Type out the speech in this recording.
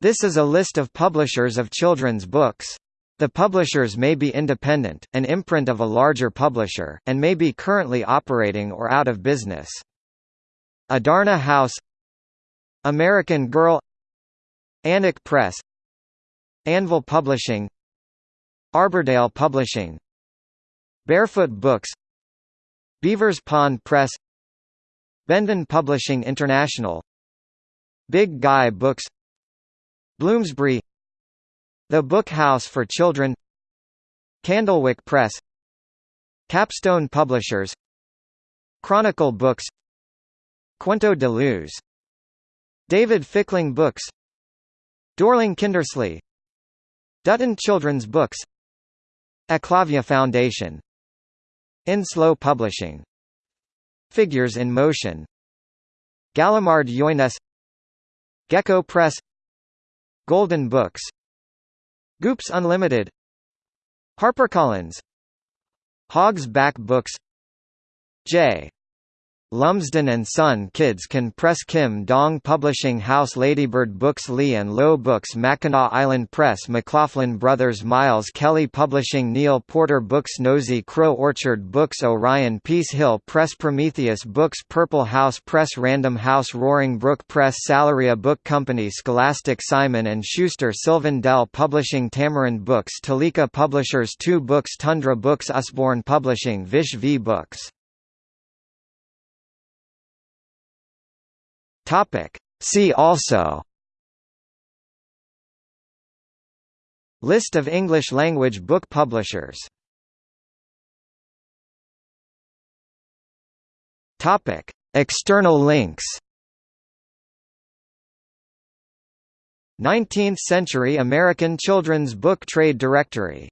This is a list of publishers of children's books. The publishers may be independent, an imprint of a larger publisher, and may be currently operating or out of business. Adarna House American Girl Annick Press Anvil Publishing Arbordale Publishing Barefoot Books Beavers Pond Press Bendon Publishing International Big Guy Books Bloomsbury The Book House for Children Candlewick Press Capstone Publishers Chronicle Books Cuento de Luz David Fickling Books Dorling Kindersley Dutton Children's Books Eklavya Foundation Enslow Publishing Figures in Motion Gallimard Yoines Gecko Press Golden Books. Goops Unlimited. HarperCollins. Hogg's Back Books. J. Lumsden and Son Kids Can Press Kim Dong Publishing House Ladybird Books Lee and Low Books Mackinac Island Press McLoughlin Brothers Miles Kelly Publishing Neal Porter Books Nosy Crow Orchard Books Orion Peace Hill Press Prometheus Books Purple House Press Random House Roaring Brook Press Salaria Book Company Scholastic Simon & Schuster Sylvan Dell Publishing Tamarind Books Tulika Publishers 2 Books Tundra Books Usborne Publishing Vish V Books Topic. See also List of English-language book publishers Topic. External links 19th-century American Children's Book Trade Directory